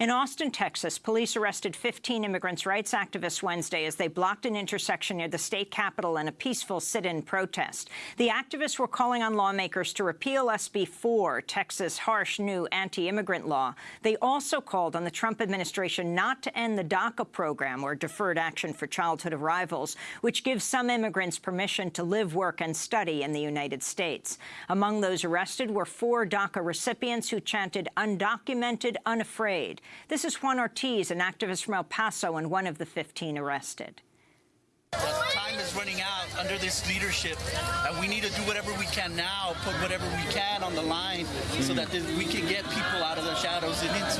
In Austin, Texas, police arrested 15 immigrants' rights activists Wednesday as they blocked an intersection near the state capitol in a peaceful sit-in protest. The activists were calling on lawmakers to repeal SB 4, Texas' harsh new anti-immigrant law. They also called on the Trump administration not to end the DACA program, or Deferred Action for Childhood Arrivals, which gives some immigrants permission to live, work and study in the United States. Among those arrested were four DACA recipients who chanted, undocumented, unafraid. This is Juan Ortiz, an activist from El Paso and one of the 15 arrested. Time is running out under this leadership, and we need to do whatever we can now, put whatever we can on the line so that we can get people out of the shadows and into